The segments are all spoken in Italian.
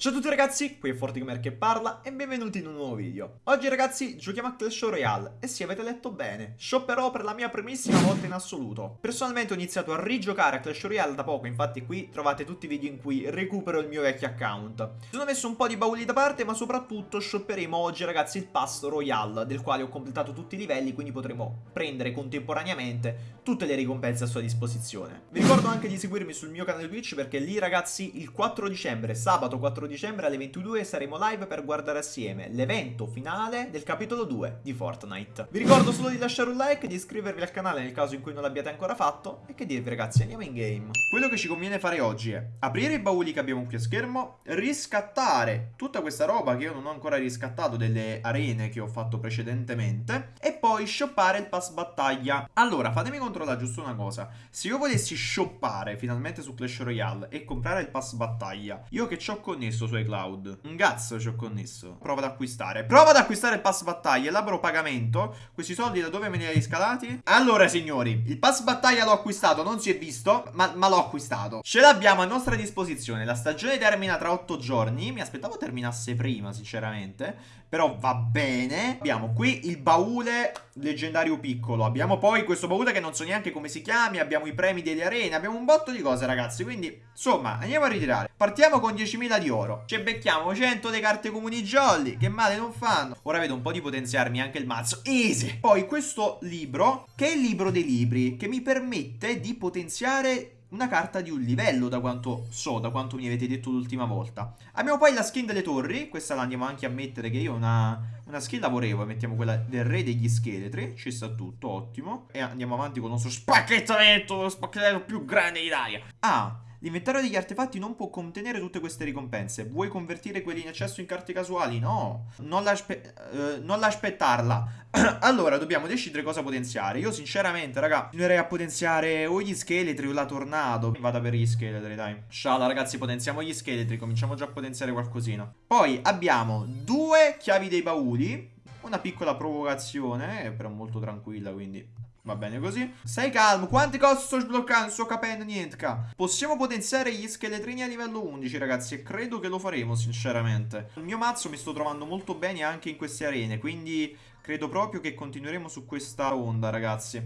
Ciao a tutti ragazzi, qui è FortiGamer che parla e benvenuti in un nuovo video. Oggi ragazzi giochiamo a Clash Royale e sì avete letto bene, shopperò per la mia primissima volta in assoluto. Personalmente ho iniziato a rigiocare a Clash Royale da poco, infatti qui trovate tutti i video in cui recupero il mio vecchio account. Sono messo un po' di bauli da parte ma soprattutto shopperemo oggi ragazzi il Pass Royale del quale ho completato tutti i livelli quindi potremo prendere contemporaneamente tutte le ricompense a sua disposizione. Vi ricordo anche di seguirmi sul mio canale Twitch perché lì ragazzi il 4 dicembre, sabato 4 dicembre alle 22 saremo live per guardare assieme l'evento finale del capitolo 2 di Fortnite. Vi ricordo solo di lasciare un like, di iscrivervi al canale nel caso in cui non l'abbiate ancora fatto e che dirvi ragazzi, andiamo in game. Quello che ci conviene fare oggi è aprire i bauli che abbiamo qui a schermo, riscattare tutta questa roba che io non ho ancora riscattato delle arene che ho fatto precedentemente e poi shoppare il pass battaglia. Allora, fatemi controllare giusto una cosa. Se io volessi shoppare finalmente su Clash Royale e comprare il pass battaglia, io che ci ho connesso connesso su iCloud. Un cazzo ci ho connesso. Prova ad acquistare. Prova ad acquistare il pass battaglia. Elaboro pagamento. Questi soldi da dove me li hai scalati? Allora, signori, il pass battaglia l'ho acquistato. Non si è visto, ma, ma l'ho acquistato. Ce l'abbiamo a nostra disposizione. La stagione termina tra 8 giorni. Mi aspettavo terminasse prima, sinceramente. Però va bene. Abbiamo qui il baule leggendario piccolo. Abbiamo poi questo baule che non so neanche come si chiami. Abbiamo i premi delle arene. Abbiamo un botto di cose, ragazzi. Quindi, insomma, andiamo a ritirare. Partiamo con 10.000 di oro. Ci becchiamo 100 delle carte comuni jolly. Che male non fanno. Ora vedo un po' di potenziarmi anche il mazzo. Easy. Poi questo libro, che è il libro dei libri, che mi permette di potenziare una carta di un livello da quanto so, da quanto mi avete detto l'ultima volta. Abbiamo poi la skin delle torri, questa la andiamo anche a mettere che io una, una skin lavorevole, mettiamo quella del re degli scheletri, ci sta tutto, ottimo. E andiamo avanti con il nostro spacchettamento, lo spacchettamento più grande d'Italia. Ah, L'inventario degli artefatti non può contenere tutte queste ricompense. Vuoi convertire quelli in eccesso in carte casuali? No, non, l'aspe uh, non l'aspettarla. allora, dobbiamo decidere cosa potenziare. Io sinceramente, raga, continuerei a potenziare o gli scheletri o la tornado. Vada per gli scheletri, dai. Sciala, ragazzi, potenziamo gli scheletri. Cominciamo già a potenziare qualcosina. Poi abbiamo due chiavi dei bauli. Una piccola provocazione, però molto tranquilla, quindi Va bene così. Stai calmo. Quanti cose sto sbloccando? Non sto capendo niente. Possiamo potenziare gli scheletrini a livello 11, ragazzi. E credo che lo faremo, sinceramente. Il mio mazzo mi sto trovando molto bene anche in queste arene. Quindi credo proprio che continueremo su questa onda, ragazzi.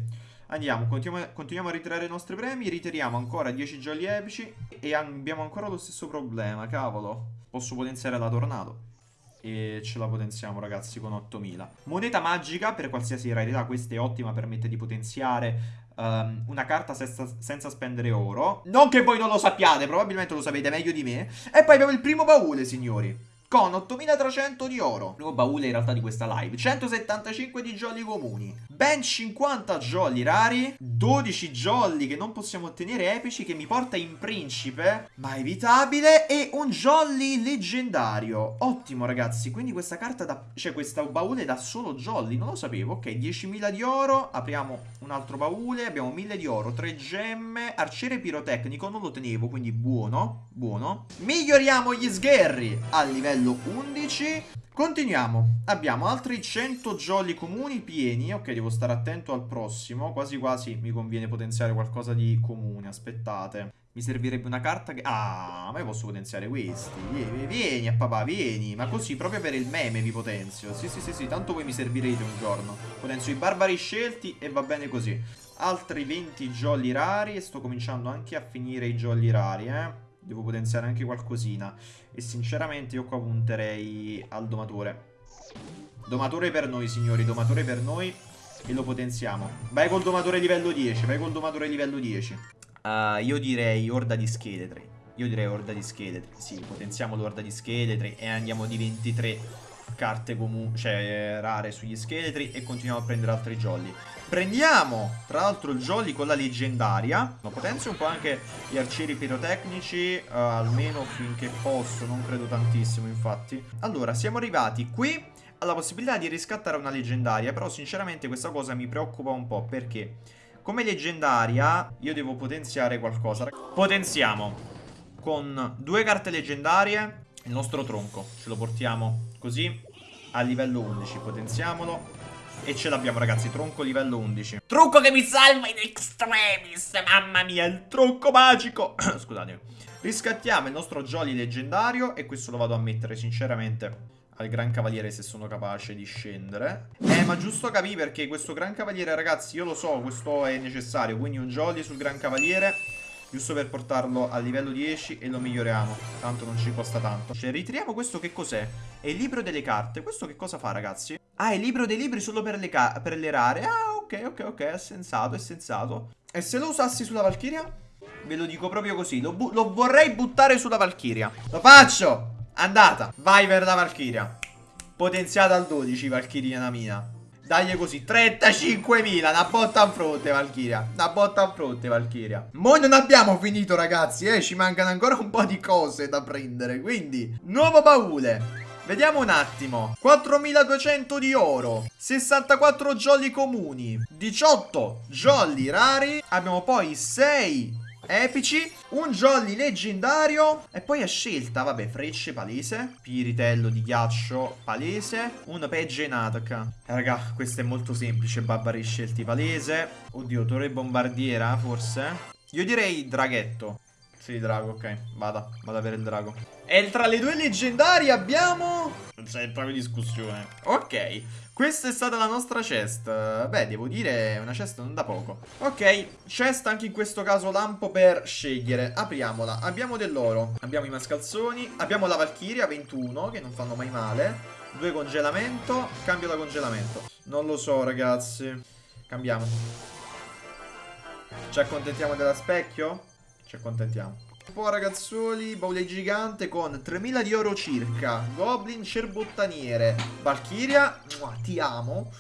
Andiamo, continuiamo, continuiamo, a ritirare i nostri premi, ritiriamo ancora 10 jolly epici e abbiamo ancora lo stesso problema, cavolo. Posso potenziare la tornado e ce la potenziamo ragazzi con 8000 moneta magica per qualsiasi rarità questa è ottima permette di potenziare um, una carta senza, senza, spendere oro. Non che voi non lo sappiate probabilmente lo sapete meglio di me. E poi abbiamo il primo baule signori con 8300 di oro. Primo baule in realtà di questa live. 175 di jolly comuni. Ben 50 jolly rari. 12 jolly che non possiamo ottenere epici che mi porta in principe. Ma evitabile. E un jolly leggendario. Ottimo ragazzi. Quindi questa carta da... Cioè questa baule da solo jolly. Non lo sapevo. Ok, 10.000 di oro. Apriamo un altro baule. Abbiamo 1.000 di oro. 3 gemme. Arciere pirotecnico. Non lo tenevo. Quindi buono. Buono. Miglioriamo gli sgherri a livello livello 11 Continuiamo, abbiamo altri 100 jolly comuni pieni. Ok, devo stare attento al prossimo. Quasi quasi mi conviene potenziare qualcosa di comune Aspettate. Mi servirebbe una carta che... Ah, ma io posso potenziare questi. Vieni, vieni a papà, vieni. Ma così, proprio per il meme vi potenzio. Sì, sì, sì, sì, tanto voi mi servirete un giorno. Potenzio i barbari scelti e va bene così. Altri 20 jolly rari. E sto cominciando anche a finire i jolly rari, eh Devo potenziare anche qualcosina. E sinceramente io qua punterei al domatore. Domatore per noi, signori. Domatore per noi. E lo potenziamo. Vai col domatore livello 10. Vai col domatore livello 10. Uh, io direi orda di scheletri. Io direi orda di scheletri. Sì, potenziamo l'orda di scheletri e andiamo di 23 carte comuni, cioè rare sugli scheletri e continuiamo a prendere altri jolly. Prendiamo, tra l'altro, il jolly con la leggendaria. Ma potenzio un po' anche gli arcieri pirotecnici, uh, almeno finché posso, non credo tantissimo, infatti. Allora, siamo arrivati qui alla possibilità di riscattare una leggendaria, però sinceramente questa cosa mi preoccupa un po' perché come leggendaria io devo potenziare qualcosa. Potenziamo con due carte leggendarie il nostro tronco. Ce lo portiamo così a livello 11. Potenziamolo. E ce l'abbiamo ragazzi, tronco livello 11 Tronco che mi salva in extremis Mamma mia, il tronco magico Scusatemi Riscattiamo il nostro Jolly leggendario E questo lo vado a mettere sinceramente al Gran Cavaliere se sono capace di scendere Eh ma giusto capì perché questo Gran Cavaliere ragazzi io lo so questo è necessario Quindi un Jolly sul Gran Cavaliere Giusto per portarlo a livello 10 e lo miglioriamo. Tanto non ci costa tanto. Cioè ritiriamo questo che cos'è? È il libro delle carte. Questo che cosa fa ragazzi? Ah è il libro dei libri solo per le, per le rare. Ah ok ok ok è sensato è sensato. E se lo usassi sulla Valkyria? Ve lo dico proprio così Lo, lo vorrei buttare sulla Valkyria Lo faccio! Andata! Vai per la Valkyria Potenziata al 12 Valkyria mia Dagli così. 35.000 Una botta in fronte Valkyria Una botta in fronte Valkyria Mo non abbiamo finito ragazzi eh. Ci mancano ancora un po' di cose da prendere Quindi Nuovo baule. Vediamo un attimo. 4200 di oro 64 jolly comuni 18 jolly rari Abbiamo poi 6 epici Un jolly leggendario E poi a scelta, vabbè, frecce palese Piritello di ghiaccio palese Un pegge Natak eh, Raga, questo è molto semplice Barbari scelti palese. Oddio, torre bombardiera forse? Io direi draghetto. Sì, drago, ok Vada, vada per il drago. E tra le due leggendarie abbiamo C'è proprio discussione Ok questa è stata la nostra chest Beh, devo dire, una chest non da poco. Ok, chest anche in questo caso lampo per scegliere. Apriamola. Abbiamo dell'oro Abbiamo i mascalzoni Abbiamo la Valkyria 21 Che non fanno mai male. Due congelamento Cambio da congelamento. Non lo so, ragazzi. Cambiamo. Ci accontentiamo della specchio? Ci accontentiamo po' ragazzuoli, baule gigante con 3000 di oro circa Goblin cerbottaniere Valkyria, ti amo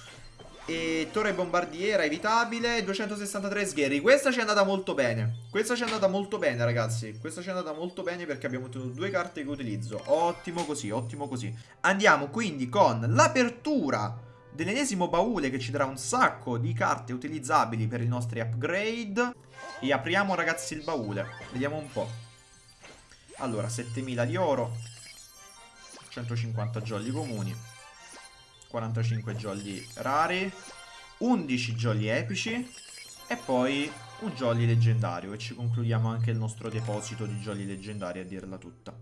e torre bombardiera evitabile 263 sgherri. Questa ci è andata molto bene Questa ci è andata molto bene ragazzi Questa ci è andata molto bene perché abbiamo ottenuto due carte che utilizzo. Ottimo così, ottimo così. Andiamo quindi con l'apertura dell'ennesimo baule che ci darà un sacco di carte utilizzabili per i nostri upgrade. E apriamo ragazzi il baule. Vediamo un po' Allora, 7000 di oro. 150 jolly comuni. 45 jolly rari. 11 jolly epici. E poi un jolly leggendario. E ci concludiamo anche il nostro deposito di jolly leggendari a dirla tutta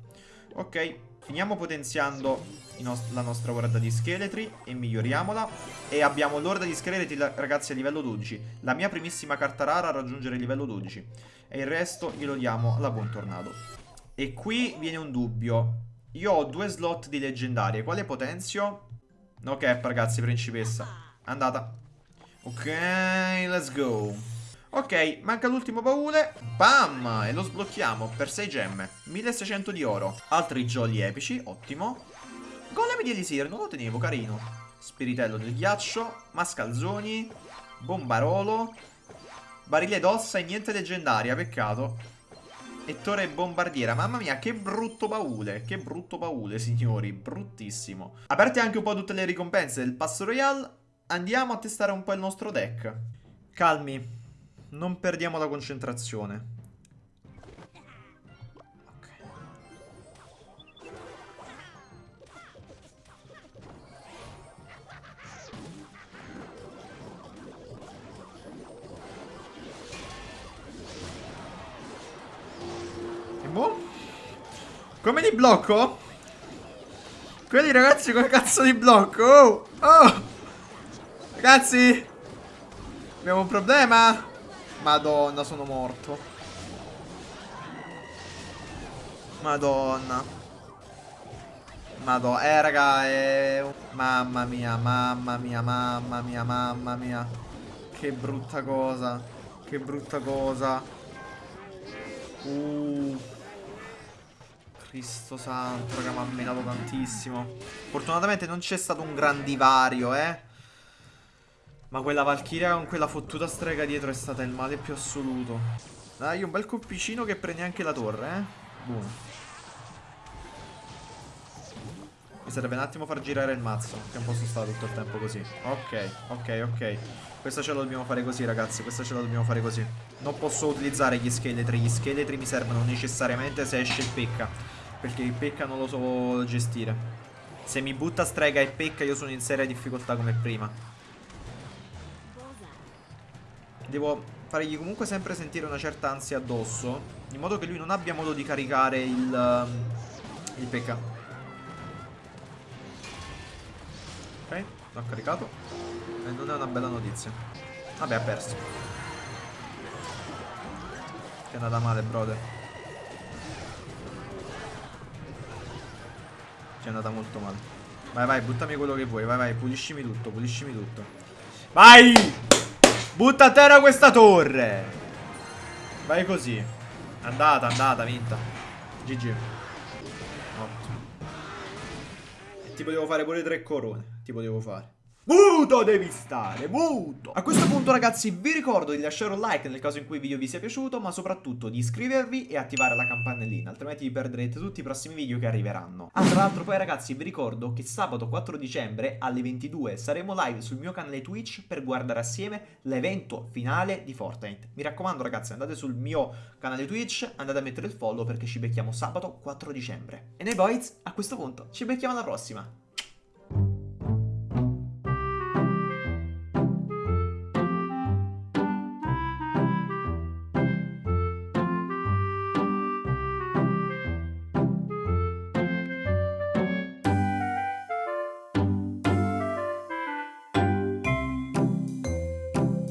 Ok, finiamo potenziando nost la nostra guarda di scheletri e miglioriamola. E abbiamo l'orda di scheletri ragazzi a livello 12. La mia primissima carta rara a raggiungere il livello 12. E il resto glielo diamo alla buon tornado. E qui viene un dubbio. Io ho due slot di leggendarie. Quale potenzio? Ok, ragazzi, principessa. Andata. Ok, let's go. Ok, manca l'ultimo baule. Bam! E lo sblocchiamo per 6 gemme. 1600 di oro. Altri jolly epici, ottimo. Golem di Elisir, non lo tenevo, carino. Spiritello del ghiaccio. Mascalzoni. Bombarolo. Barile d'ossa e niente leggendaria, peccato. E torre bombardiera. Mamma mia, che brutto baule. Che brutto baule, signori. Bruttissimo. Aperte anche un po' tutte le ricompense del Pass Royale, andiamo a testare un po' il nostro deck. Calmi. Non perdiamo la concentrazione. Come li blocco? Quelli ragazzi come cazzo li blocco? Oh! oh! Ragazzi! Abbiamo un problema? Madonna, sono morto. Madonna. Madonna. Eh, raga, è... Mamma mia, mamma mia, mamma mia, mamma mia. Che brutta cosa. Che brutta cosa. Uh... Cristo santo, raga, mi ha menato tantissimo. Fortunatamente non c'è stato un gran divario, eh. Ma quella Valkyria con quella fottuta strega dietro è stata il male più assoluto. Dai, un bel colpicino che prende anche la torre, eh. Boom. Mi serve un attimo far girare il mazzo, che non posso stare tutto il tempo così. Ok, ok, ok. Questa ce la dobbiamo fare così, ragazzi. Questa ce la dobbiamo fare così. Non posso utilizzare gli scheletri. Gli scheletri mi servono necessariamente se esce il pecca. Perché il pecca non lo so gestire Se mi butta strega e pecca io sono in seria difficoltà come prima Devo fargli comunque sempre sentire una certa ansia addosso, in modo che lui non abbia modo di caricare il, il PK. Ok, l'ho caricato. E non è una bella notizia. Vabbè, ha perso. Che è andata male, brother. Ci è andata molto male. Vai, vai, buttami quello che vuoi. Vai, vai, puliscimi tutto, puliscimi tutto. Vai! Butta a terra questa torre! Vai così. Andata, andata, vinta. GG. Ottimo. E ti potevo fare pure tre corone. Ti potevo fare. Muto devi stare, muto! A questo punto ragazzi vi ricordo di lasciare un like nel caso in cui il video vi sia piaciuto Ma soprattutto di iscrivervi e attivare la campanellina Altrimenti vi perderete tutti i prossimi video che arriveranno. Ah tra l'altro poi ragazzi vi ricordo che sabato 4 dicembre alle 22 saremo live sul mio canale Twitch Per guardare assieme l'evento finale di Fortnite. Mi raccomando ragazzi andate sul mio canale Twitch Andate a mettere il follow perché ci becchiamo sabato 4 dicembre. E noi boys a questo punto ci becchiamo alla prossima